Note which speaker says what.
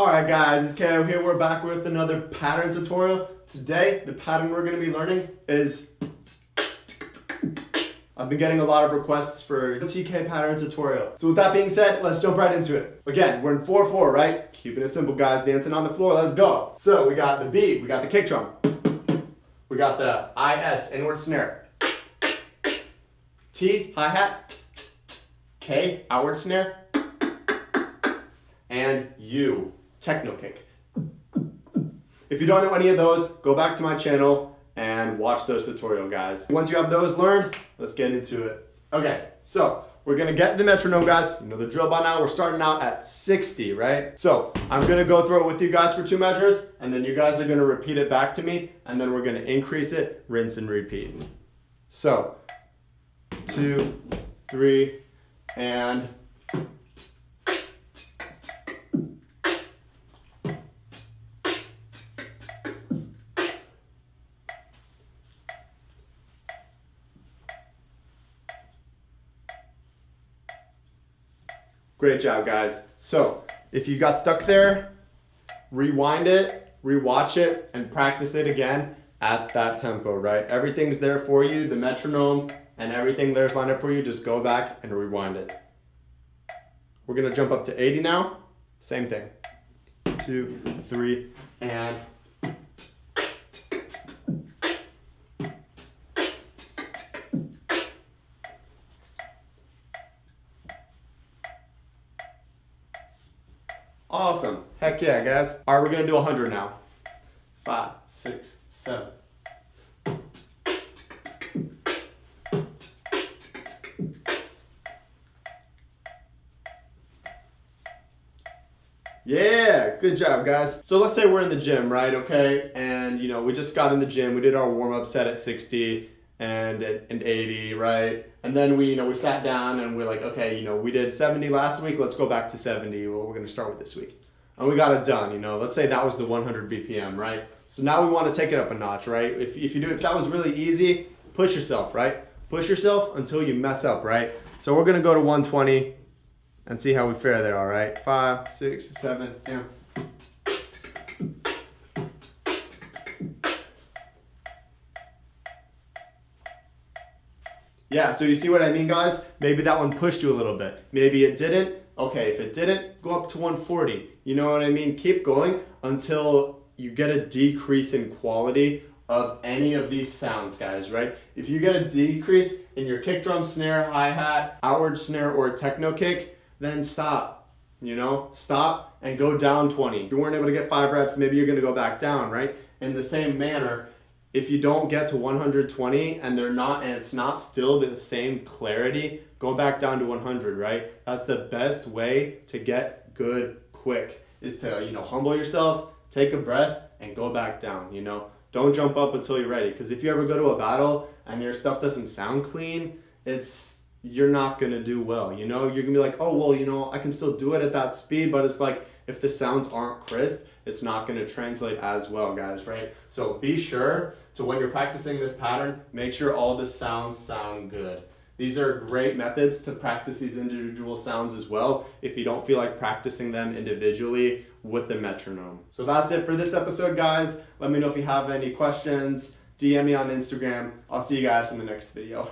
Speaker 1: Alright guys, it's KO here. We're back with another pattern tutorial. Today, the pattern we're going to be learning is... I've been getting a lot of requests for a TK pattern tutorial. So with that being said, let's jump right into it. Again, we're in 4-4, right? Keeping it simple, guys. Dancing on the floor, let's go. So we got the beat, we got the kick drum. We got the IS, inward snare. T, hi-hat. K, outward snare. And U, techno kick. If you don't know any of those, go back to my channel and watch those tutorial guys. Once you have those learned, let's get into it. Okay, so we're gonna get the metronome guys. You know the drill by now. We're starting out at 60, right? So I'm gonna go through it with you guys for two measures and then you guys are gonna repeat it back to me and then we're gonna increase it, rinse and repeat. So two, three, and Great job, guys. So if you got stuck there, rewind it, rewatch it, and practice it again at that tempo, right? Everything's there for you, the metronome and everything there's lined up for you. Just go back and rewind it. We're gonna jump up to 80 now. Same thing. Two, three, and Awesome. Heck yeah, guys. All right, we're going to do 100 now. Five, six, seven. Yeah, good job, guys. So let's say we're in the gym, right? Okay, and you know we just got in the gym. We did our warm up set at 60 and and 80, right? And then we, you know, we sat down and we're like, okay, you know, we did 70 last week. Let's go back to 70. Well, we're going to start with this week. And we got it done, you know. Let's say that was the 100 BPM, right? So now we want to take it up a notch, right? If, if you do, if that was really easy, push yourself, right? Push yourself until you mess up, right? So we're going to go to 120 and see how we fare there, all right? Five, six, seven, yeah. Yeah, so you see what I mean, guys? Maybe that one pushed you a little bit. Maybe it didn't. Okay, if it didn't, go up to 140. You know what I mean? Keep going until you get a decrease in quality of any of these sounds, guys, right? If you get a decrease in your kick drum, snare, hi-hat, outward snare, or techno kick, then stop, you know? Stop and go down 20. If you weren't able to get five reps, maybe you're gonna go back down, right? In the same manner, if you don't get to 120 and they're not and it's not still the same clarity go back down to 100 right? That's the best way to get good quick is to you know humble yourself take a breath and go back down you know? Don't jump up until you're ready because if you ever go to a battle and your stuff doesn't sound clean it's you're not gonna do well you know you're gonna be like oh well you know i can still do it at that speed but it's like if the sounds aren't crisp it's not going to translate as well, guys, right? So be sure to when you're practicing this pattern, make sure all the sounds sound good. These are great methods to practice these individual sounds as well if you don't feel like practicing them individually with the metronome. So that's it for this episode, guys. Let me know if you have any questions. DM me on Instagram. I'll see you guys in the next video.